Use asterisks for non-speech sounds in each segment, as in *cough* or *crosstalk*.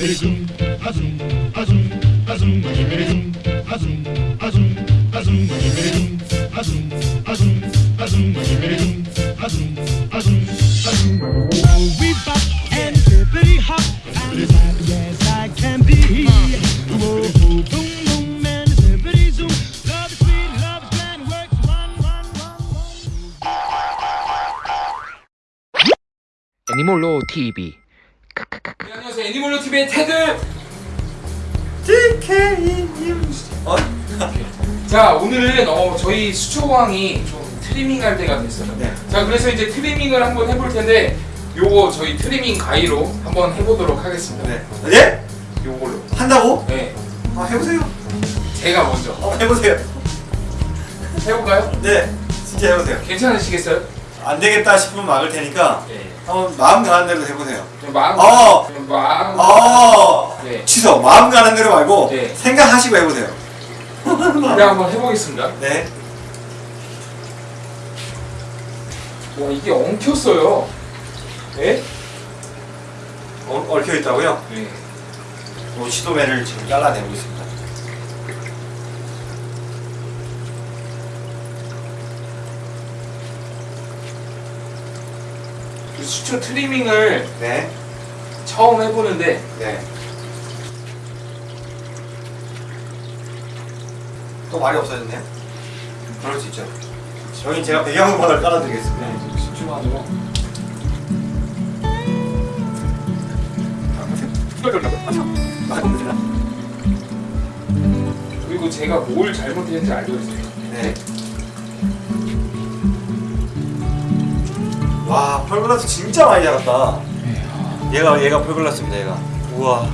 베리숨 하숨 하숨 하숨 마기 베리숨 하숨 하숨 하숨 마기 베리숨 하숨 하숨 하숨 마기 베리숨 하숨 하숨 하숨 We bop and bibbity hop I'm happy as I can be Whoa, boom, boom, man, it's bibbity zoom Love is sweet, love is grand, works one, one, one, one Animal Law TV 애니멀로 TV의 테드 어? *laughs* 자 오늘은 어, 저희 수초왕이 좀 트리밍 할 때가 됐어요 네. 자 그래서 이제 트리밍을 한번 해볼 텐데 요거 저희 트리밍 가위로 한번 해보도록 하겠습니다 네. 예? 요걸로 한다고? 네 아 해보세요. 제가 먼저 어 해보세요. 해볼까요? 네. 진짜 해보세요. 괜찮으시겠어요? 안 되겠다 싶으면 막을 테니까 네 한번 마음 가는 대로 해보세요. 좀 마음 어. 좀 마음 어. 네 취소. 마음 가는 대로 말고 네. 생각하시고 해보세요. 그래 한번 해보겠습니다 네. 와 이게 엉켰어요 네? 어, 얽혀 있다고요? 네뭐 시도매를 지금 잘라내고 있습니다. 수초 트리밍을 네. 처음 해보는데 네. 또 말이 없어졌네요? 그럴 수 있죠. 여기 제가 배경음악을 깔아드리겠습니다. 집중하도록 그리고 제가 뭘 잘못했는지 알고 있어요. 네. 와, 펄글라스 진짜 많이 자랐다. 얘가 얘가 펄글라스입니다, 얘가. 우와.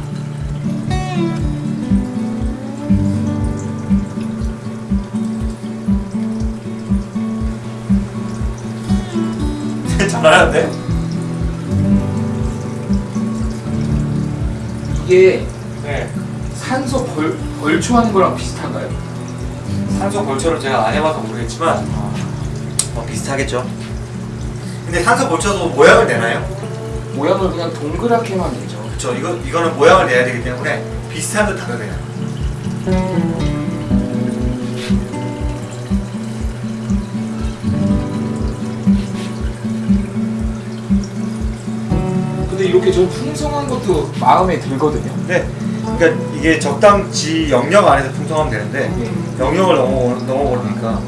*laughs* 잘하는데? 이게 네. 산소 벌, 벌초하는 거랑 비슷한가요? 산소 벌초를 제가 안 해봐서 모르겠지만 어, 비슷하겠죠. 근데 산소 벌초도 모양을 내나요? 모양을 그냥 동그랗게만 내죠. 그렇죠. 이거 이거는 모양을 내야 되기 때문에 비슷한 듯 다르네요. 근데 이렇게 좀 풍성한 것도 마음에 들거든요. 네. 그러니까 이게 적당지 영역 안에서 풍성하면 되는데 네. 영역을 넘어 넘어버리니까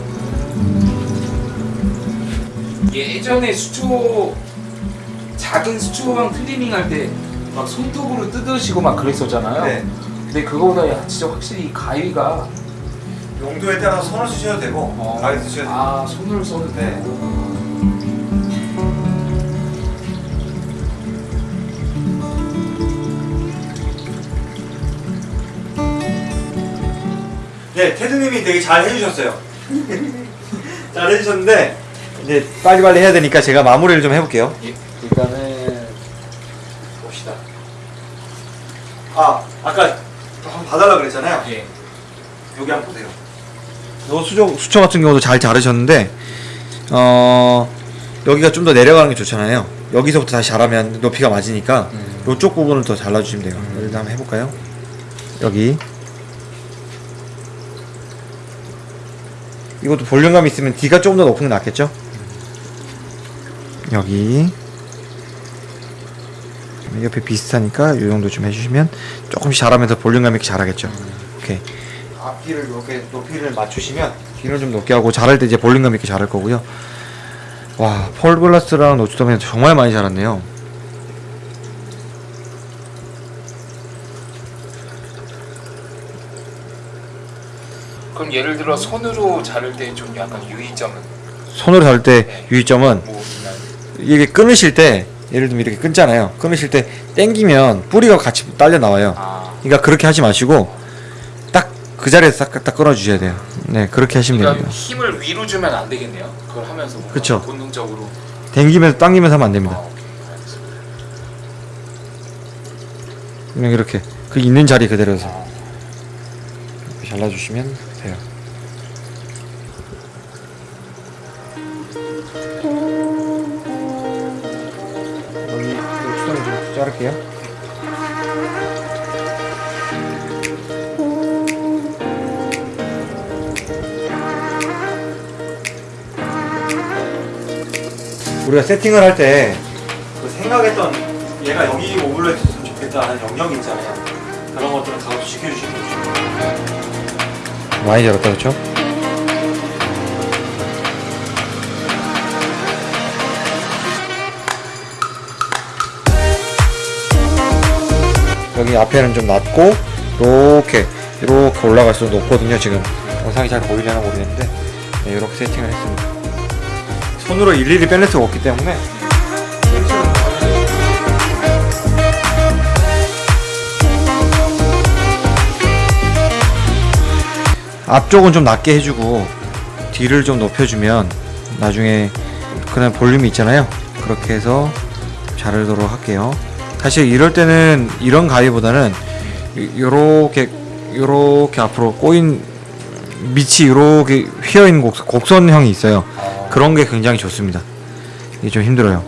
예전에 수초 작은 수초왕 트리밍 할때 막 손톱으로 뜯으시고 막 그랬었잖아요. 네. 근데 그거보다 야, 진짜 확실히 이 가위가 용도에 따라서 손을 쓰셔도 되고 어, 가위 쓰셔도 되고 아 손을 써도 네. 되고 네, 테드님이 되게 잘 해주셨어요. *laughs* 잘 해주셨는데 이제 빨리빨리 해야 되니까 제가 마무리를 좀 해볼게요. 예, 일단은 봅시다. 아, 아까 한번 봐달라 그랬잖아요. 예. 여기 한번 보세요. 요 수초, 수초 같은 경우도 잘 자르셨는데 어 여기가 좀 더 내려가는 게 좋잖아요. 여기서부터 다시 자라면 높이가 맞으니까 음. 요쪽 부분을 더 잘라주시면 돼요. 일단 한번 해볼까요? 여기 이것도 볼륨감 있으면 D가 조금 더 높은 게 낫겠죠? 여기 옆에 비슷하니까 이 정도 좀 해주시면 조금씩 자라면서 볼륨감 있게 자라겠죠. 오케이. 앞뒤를 이렇게 높이를 맞추시면 뒤를 좀 높게 하고 자랄 때 이제 볼륨감 있게 자랄 거고요. 와, 펄글라스랑 노츠덤이 정말 많이 자랐네요. 그럼 예를 들어 손으로 자를 때 좀 약간 유의점은 손으로 자를 때 유의점은 뭐? 이게 끊으실 때 예를 들면 이렇게 끊잖아요. 끊으실 때 당기면 뿌리가 같이 딸려 나와요. 아, 그러니까 그렇게 하지 마시고 딱 그 자리에서 딱, 딱 끊어 주셔야 돼요. 네, 그렇게 하시면 그러니까 됩니다. 힘을 위로 주면 안 되겠네요. 그걸 하면서 그쵸. 본능적으로. 당기면서 당기면서 하면 안 아, 됩니다. 알겠습니다. 그냥 이렇게 그 있는 자리 그대로서 이렇게 잘라주시면 돼요. 자를게요. 우리가 세팅을 할 때 그 생각했던 얘가 여기 오버랩했으면 좋겠다는 영역이 있잖아요. 그런 것들은 다 지켜주시면 좋죠. 많이 잡았다 그렇죠? 여기 앞에는 좀 낮고 이렇게 이렇게 올라갈수록 높거든요 지금. 영상이 잘 보이려나 모르겠는데. 네, 이렇게 세팅을 했습니다. 손으로 일일이 빼낼 수가 없기 때문에. 앞쪽은 좀 낮게 해주고 뒤를 좀 높여주면 나중에 그냥 볼륨이 있잖아요. 그렇게 해서 자르도록 할게요 사실 이럴 때는 이런 가위보다는 이- 요렇게 요렇게 앞으로 꼬인 밑이 요렇게 휘어있는 곡, 곡선형이 있어요. 그런 게 굉장히 좋습니다. 이게 좀 힘들어요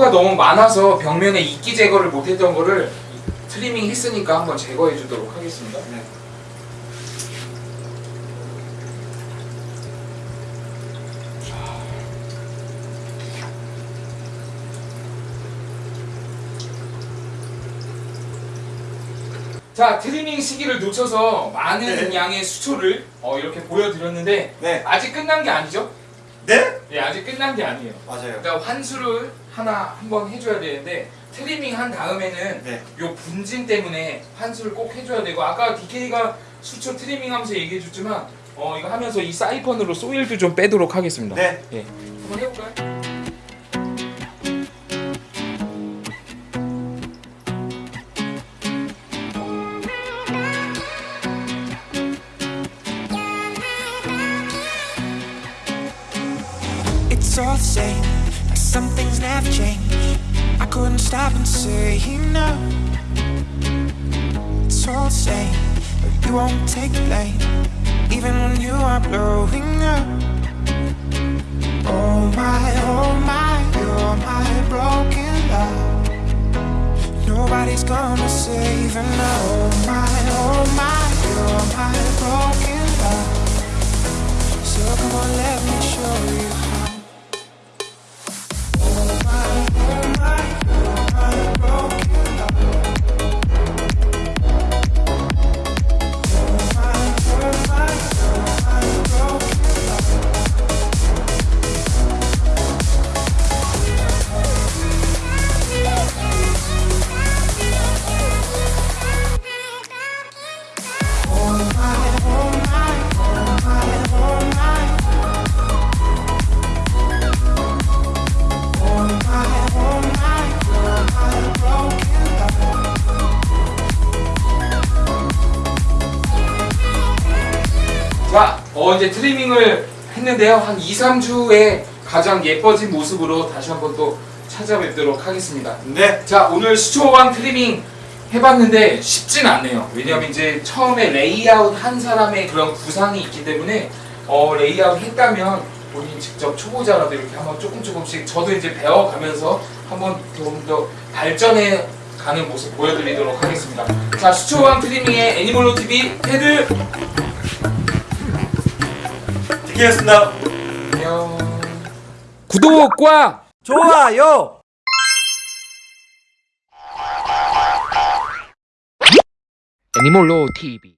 수초가 너무 많아서 벽면에 이끼 제거를 못했던 거를 트리밍 했으니까 한번 제거해 주도록 하겠습니다. 자 트리밍 시기를 놓쳐서 많은 네. 양의 수초를 어, 이렇게 보여드렸는데 네. 아직 끝난 게 아니죠? 네? 네 아직 끝난 게 아니에요. 맞아요 그러니까 환수를 하나 한번 해줘야 되는데 트리밍 한 다음에는 네. 요 분진 때문에 환수를 꼭 해줘야 되고 아까 DK가 수초 트리밍 하면서 얘기해 줬지만 어 이거 하면서 이 사이펀으로 soil도 좀 빼도록 하겠습니다. 네. 예. 한번 해볼까요? Things never change. I couldn't stop and say no. It's all the same, but you won't take the blame, even when you are blowing up. Oh my, oh my, you're my broken love. Nobody's gonna save now. Oh my, oh my, you're my broken love. So come on, let me show you 어 이제 트리밍을 했는데요. 한 2, 3주에 가장 예뻐진 모습으로 다시 한번 또 찾아뵙도록 하겠습니다. 네. 자 오늘 수초항 트리밍 해봤는데 쉽진 않네요 왜냐하면 이제 처음에 레이아웃 한 사람의 그런 구상이 있기 때문에 어 레이아웃 했다면 본인 직접 초보자라도 이렇게 한번 조금 조금씩 저도 이제 배워가면서 한번 좀 더 발전해 가는 모습 보여드리도록 하겠습니다 자 수초왕 트리밍의 애니멀로 TV 테드 디키였습니다. 안녕 구독과 좋아요. 애니멀로 TV